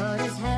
The cold as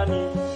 জানে